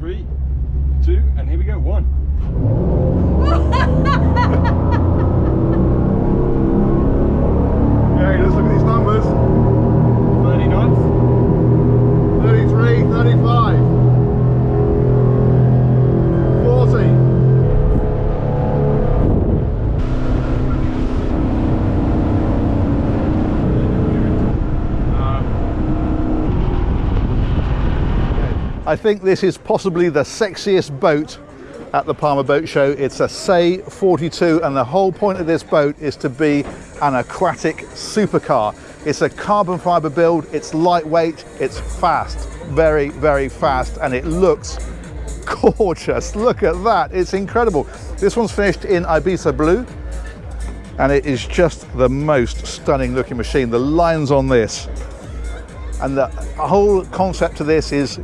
Three, two, and here we go. One. I think this is possibly the sexiest boat at the Palma Boat Show. It's a Say 42 and the whole point of this boat is to be an aquatic supercar. It's a carbon fiber build, it's lightweight, it's fast, very, very fast, and it looks gorgeous. Look at that, it's incredible. This one's finished in Ibiza Blue, and it is just the most stunning looking machine. The lines on this, and the whole concept of this is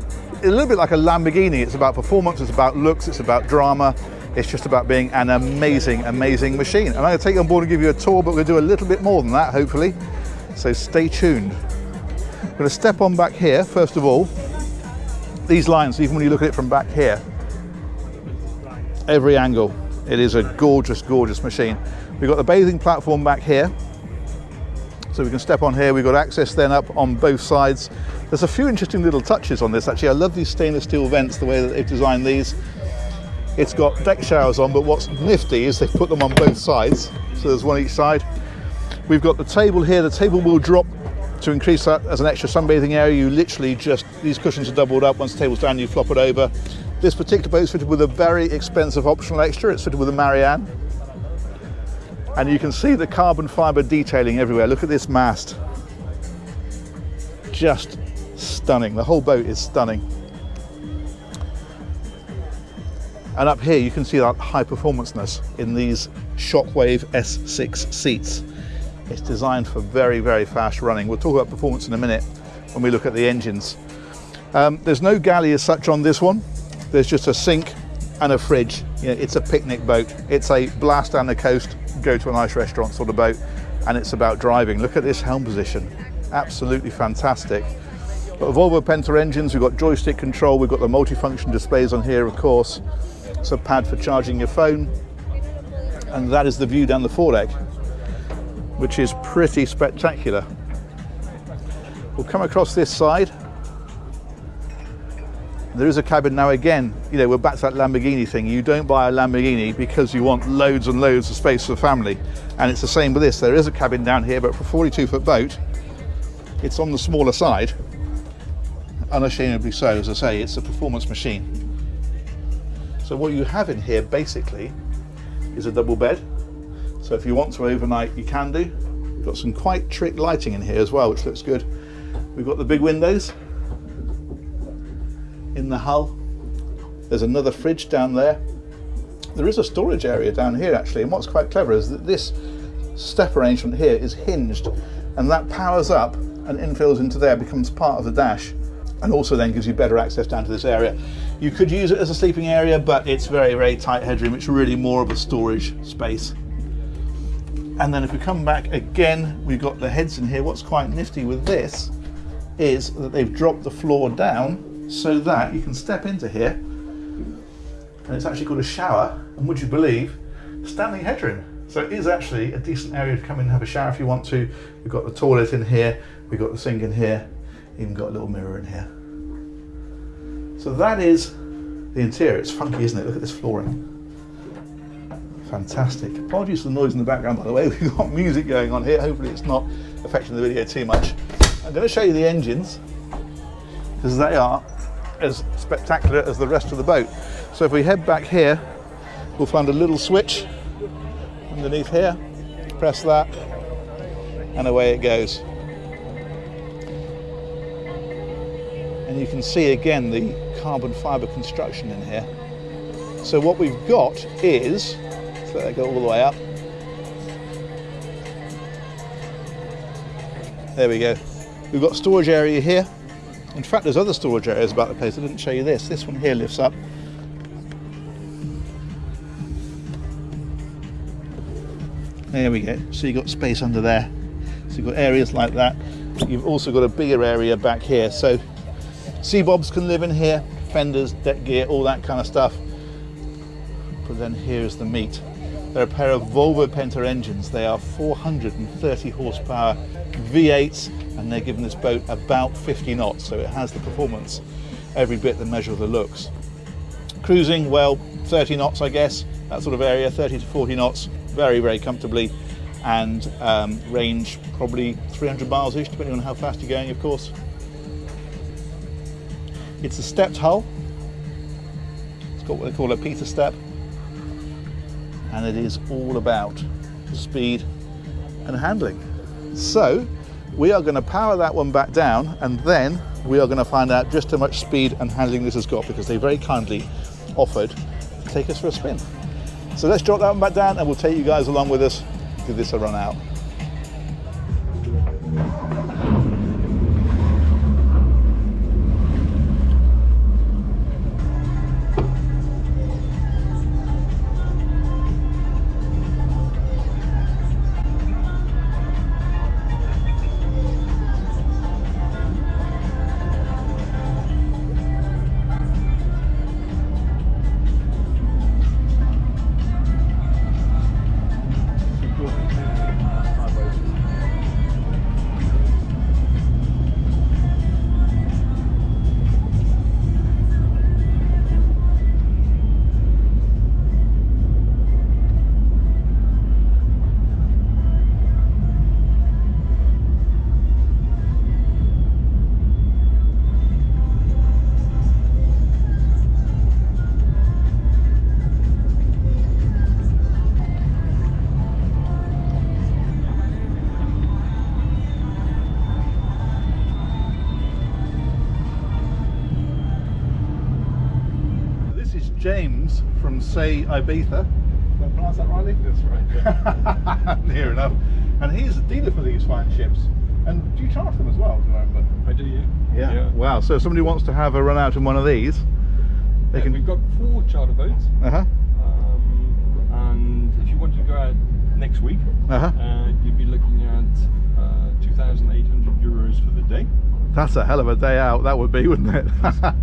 a little bit like a Lamborghini. It's about performance, it's about looks, it's about drama. It's just about being an amazing, amazing machine. And I'm going to take you on board and give you a tour, but we'll do a little bit more than that, hopefully. So stay tuned. I'm going to step on back here, first of all. These lines, even when you look at it from back here, every angle, it is a gorgeous, gorgeous machine. We've got the bathing platform back here. So we can step on here. We've got access then up on both sides. There's a few interesting little touches on this actually. I love these stainless steel vents, the way that they've designed these. It's got deck showers on, but what's nifty is they've put them on both sides. So there's one each side. We've got the table here. The table will drop to increase that as an extra sunbathing area. You literally just, these cushions are doubled up. Once the table's down, you flop it over. This particular boat is fitted with a very expensive optional extra. It's fitted with a Marianne. And you can see the carbon fiber detailing everywhere. Look at this mast. Just stunning. The whole boat is stunning. And up here you can see that high performanceness in these Shockwave S6 seats. It's designed for very, very fast running. We'll talk about performance in a minute when we look at the engines. Um, there's no galley as such on this one. There's just a sink and a fridge. You know, it's a picnic boat. It's a blast down the coast, go to a nice restaurant sort of boat, and it's about driving. Look at this helm position. Absolutely fantastic. Got Volvo Penta engines, we've got joystick control, we've got the multifunction displays on here, of course. It's a pad for charging your phone. And that is the view down the foredeck, which is pretty spectacular. We'll come across this side. There is a cabin now again, you know, we're back to that Lamborghini thing. You don't buy a Lamborghini because you want loads and loads of space for family. And it's the same with this. There is a cabin down here, but for a 42 foot boat, it's on the smaller side. Unashamedly so, as I say, it's a performance machine. So what you have in here basically is a double bed. So if you want to overnight, you can do. We've got some quite trick lighting in here as well, which looks good. We've got the big windows in the hull. There's another fridge down there. There is a storage area down here actually, and what's quite clever is that this step arrangement here is hinged, and that powers up and infills into there, becomes part of the dash, and also then gives you better access down to this area. You could use it as a sleeping area, but it's very, very tight headroom. It's really more of a storage space. And then if we come back again, we've got the heads in here. What's quite nifty with this is that they've dropped the floor down so that you can step into here and it's actually got a shower and would you believe standing headroom so it is actually a decent area to come in and have a shower if you want to. We've got the toilet in here we've got the sink in here even got a little mirror in here. So that is the interior. It's funky isn't it? Look at this flooring. Fantastic. Apologies for the noise in the background by the way. We've got music going on here. Hopefully it's not affecting the video too much. I'm going to show you the engines because they are as spectacular as the rest of the boat. So if we head back here, we'll find a little switch underneath here, press that, and away it goes. And you can see again the carbon fiber construction in here. So what we've got is, let's that go all the way up. There we go. We've got storage area here. In fact, there's other storage areas about the place. I didn't show you this. This one here lifts up. There we go. So you've got space under there. So you've got areas like that. You've also got a bigger area back here. So sea bobs can live in here. fenders, deck gear, all that kind of stuff. But then here's the meat. They're a pair of Volvo Penta engines. They are 430 horsepower V8s and they're giving this boat about 50 knots, so it has the performance every bit the measure of the looks. Cruising, well, 30 knots, I guess, that sort of area, 30 to 40 knots, very, very comfortably, and um, range probably 300 miles ish, depending on how fast you're going, of course. It's a stepped hull. It's got what they call a Peter step, and it is all about speed and handling. So, we are going to power that one back down and then we are going to find out just how much speed and handling this has got because they very kindly offered to take us for a spin. So let's drop that one back down and we'll take you guys along with us, give this a run out. From Say Ibiza. Did I pronounce that rightly? That's right. Near enough. And he's a dealer for these fine ships. And do you charge them as well, do I remember? I do, yeah. Wow. So if somebody wants to have a run out in one of these, they Yeah, can. We've got four charter boats, Uh huh. um, and if you wanted to go out next week, Uh huh. uh, you'd be looking at uh, 2,800 euros for the day, That's a hell of a day out. That would be, wouldn't it?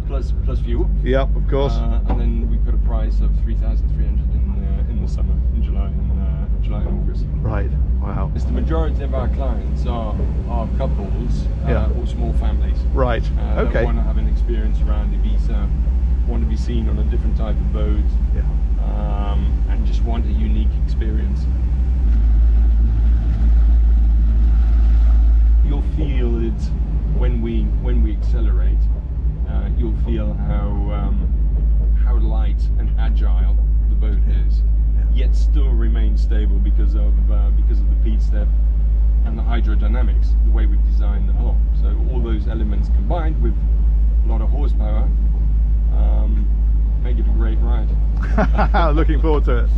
plus plus fuel. yep, of course. Uh, and then we've got a price of 3,300 in uh, in the summer, in July and uh, July and August. right. Wow. As the majority of our clients are are couples uh, Yeah. or small families. Right. Uh, that okay. want to have an experience around Ibiza, want to be seen on a different type of boat, Yeah. um, and just want a unique experience. You'll feel it when we when we accelerate. Uh, you'll feel how um, how light and agile the boat is, yet still remain stable because of uh, because of the Pete step and the hydrodynamics, the way we've designed the hull. So all those elements combined with a lot of horsepower um, make it a great ride. Looking forward to it.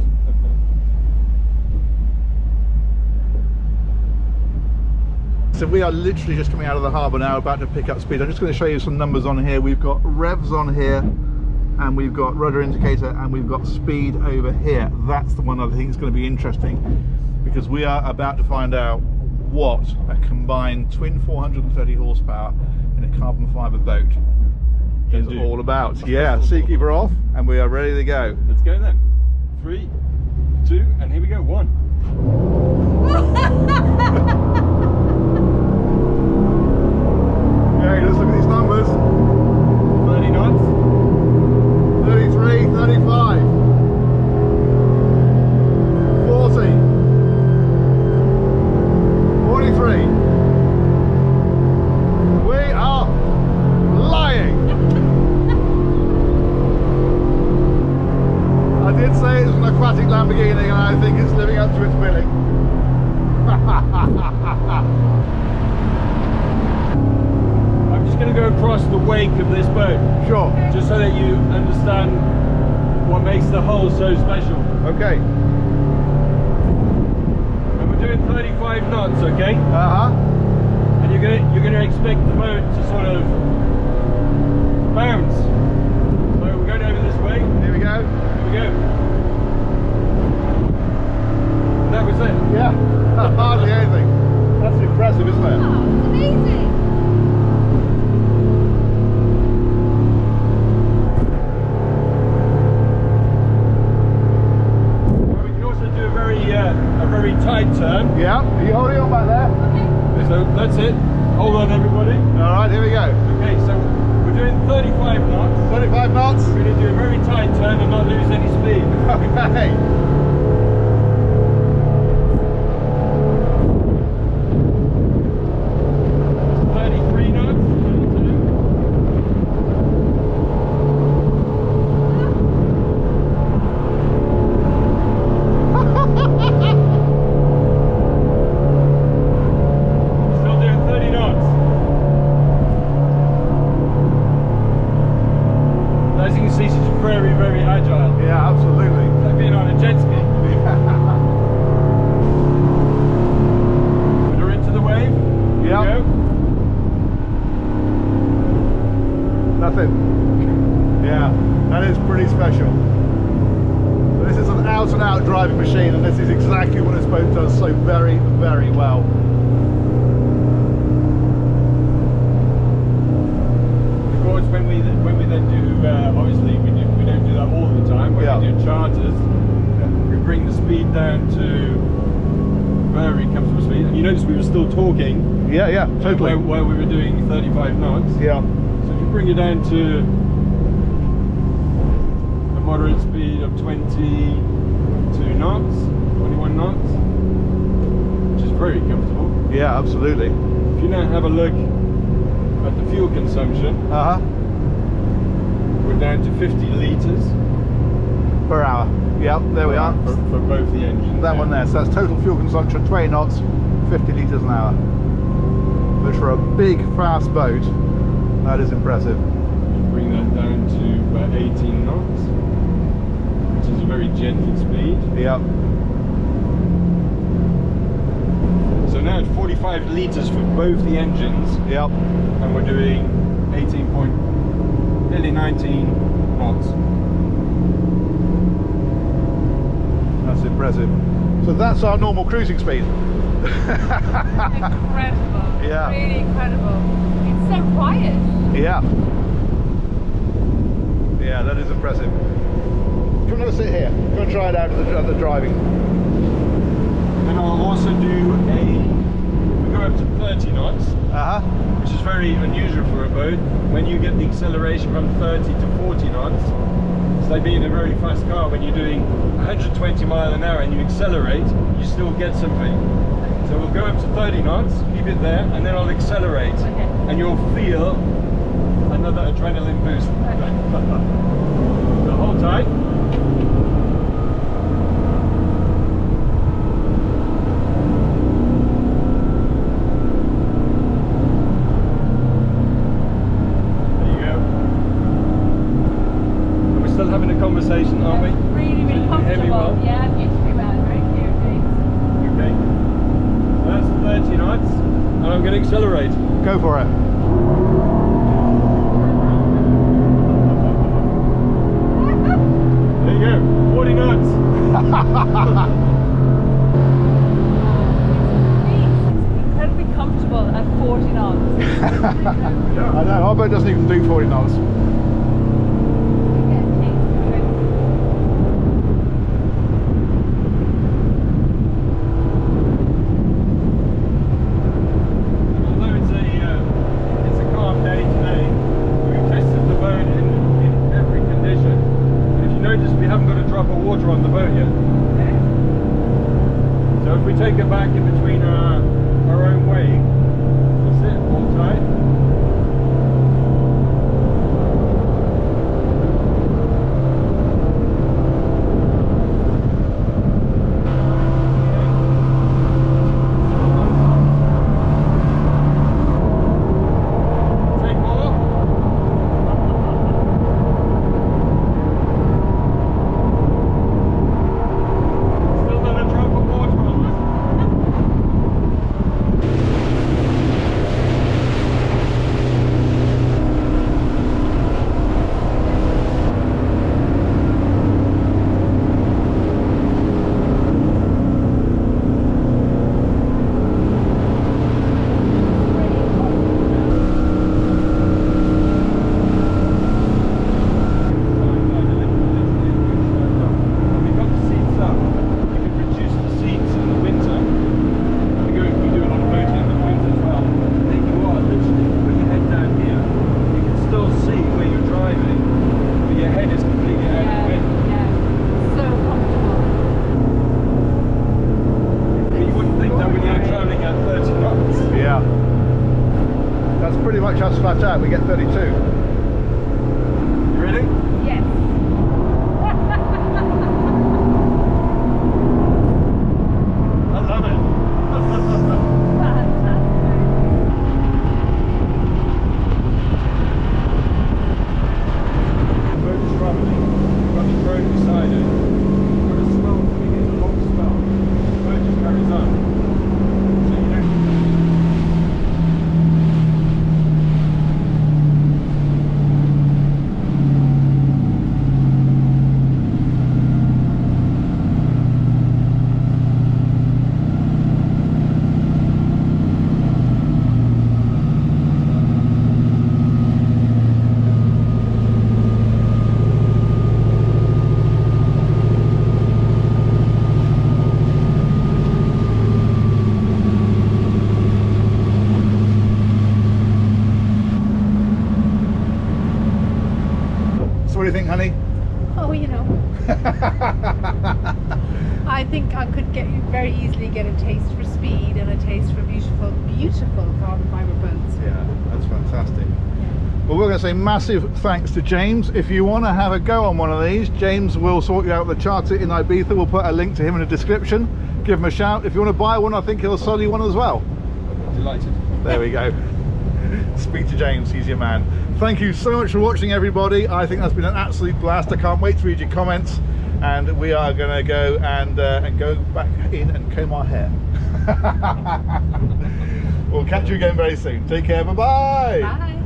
So we are literally just coming out of the harbour now, about to pick up speed. I'm just going to show you some numbers on here. We've got revs on here, and we've got rudder indicator, and we've got speed over here. That's the one I think is going to be interesting, because we are about to find out what a combined twin 430 horsepower in a carbon fibre boat is do. all about. Yeah, Seakeeper off, and we are ready to go. Let's go then. Three, two, and here we go. One. Let's look at these numbers. 30 knots. 33, 35, 40, 43. We are lying. I did say it's an aquatic Lamborghini and I think it's living up to its billing. wake of this boat, Sure. just so that you understand what makes the hull so special. Okay. And we're doing 35 knots, okay? Uh-huh. And you're gonna you're gonna expect the boat to sort of bounce. Very comfortable speed. And you notice we were still talking Yeah, yeah, totally. while, while we were doing 35 knots. Yeah, So if you bring it down to a moderate speed of 22 knots, 21 knots, which is very comfortable. yeah, absolutely. If you now have a look at the fuel consumption, Uh huh. we're down to 50 litres Per hour. Yep, there we are. for, for both the engines. That yeah. one there. So that's total fuel consumption, 20 knots, 50 litres an hour. Which for a big, fast boat, that is impressive. Bring that down to about 18 knots, which is a very gentle speed. Yep. So now it's 45 litres for both the engines. Yep. and we're doing 18 point, nearly 19 knots. That's impressive. So that's our normal cruising speed. incredible. Yeah. Really incredible. It's so quiet. Yeah. Yeah, that is impressive. Come and have a sit here. Go and try it out at the, at the driving. And I'll also do a, we go up to 30 knots, Uh huh. which is very unusual for a boat. When you get the acceleration from 30 to 40 knots, it's like being in a very fast car. When you're doing 120 mile an hour and you accelerate, you still get something. So we'll go up to 30 knots, keep it there, and then I'll accelerate. Okay. And you'll feel another adrenaline boost. so hold tight. Conversation, aren't we? Really, really you can hear me comfortable. well? Yeah, beautifully well. Very clear, James. Okay. So that's 30 knots, and I'm going to accelerate. Go for it. There you go, 40 knots. Incredibly comfortable at 40 knots. I know, our boat doesn't even do 40 knots. Although it's a uh, it's a calm day today, we've tested the boat in, in every condition. And if you notice, we haven't got a drop of water on the boat yet. So if we take it back in between our our own wake, that's it, hold tight. Massive thanks to James. If you want to have a go on one of these, James will sort you out the charter in Ibiza. We'll put a link to him in the description. Give him a shout. If you want to buy one, I think he'll sell you one as well. delighted. There we go. Speak to James, he's your man. Thank you so much for watching, everybody. I think that's been an absolute blast. I can't wait to read your comments. And we are going to go and uh, and go back in and comb our hair. we'll catch you again very soon. Take care. Bye-bye. Bye.